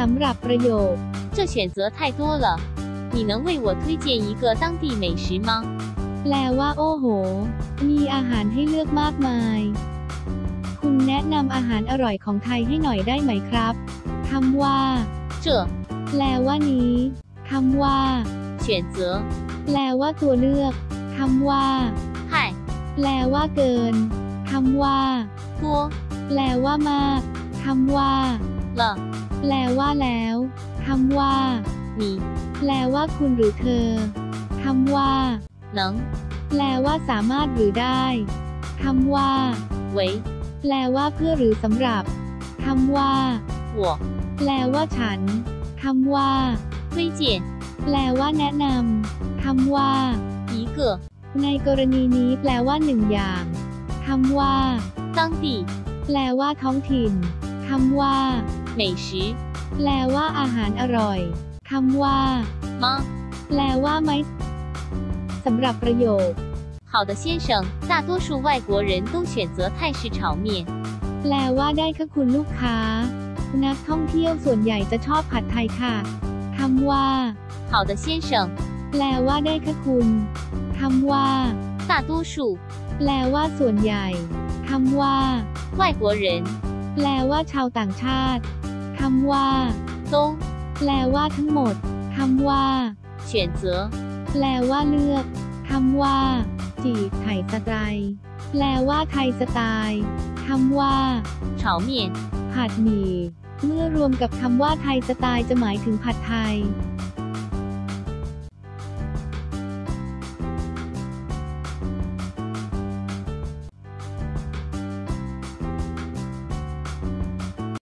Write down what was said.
สำหรับประโยค 这选择太多了，你能为我推荐一个当地美食吗？ แปลว่า โอ้โห มีอาหารให้เลือกมากมาย คุณแนะนำอาหารอร่อยของไทยให้หน่อยได้ไหมครับคำว่า 这 แปลว่านี้คำว่า 选择 แปลว่าตัวเลือกคำว่า 太 แปลว่าเกินคำว่า 多 แปลว่ามากคำว่า 了， แปลว่าแล้วคำว่า 你 แปลว่าคุณหรือเธอคำว่า 能 แปลว่าสามารถหรือได้คำว่า 为 แปลว่าเพื่อหรือสำหรับคำว่า 我 แปลว่าฉันคำว่า 推荐 แปลว่าแนะนำคำว่า 一个 ในกรณีนี้แปลว่าหนึ่งอย่างคำว่า 当地 แปลว่าท้องถิ่นคำว่า 美食 แปลว่าอาหารอร่อยคำว่า 吗？ แปลว่าไหมสำหรับประโยค 好的，先生，大多数外国人都选择泰式炒面。 แปลว่าได้ค่ะคุณลูกค้า นักท่องเที่ยวส่วนใหญ่จะชอบผัดไทยค่ะคำว่า 好的，先生， แปลว่าได้ค่ะคุณคำว่า 大多数 แปลว่าส่วนใหญ่คำว่า 外国人 แปลว่าชาวต่างชาติ คำว่าตงแปลว่าทั้งหมดคำว่าเฉียนเจอแปลว่าเลือกคำว่า จีไถ่สไตล์แปลว่าไทยสไตล์คำว่าเฉาเมียนผัดหมี่เมื่อรวมกับคำว่าไทยสไตล์จะหมายถึงผัดไทย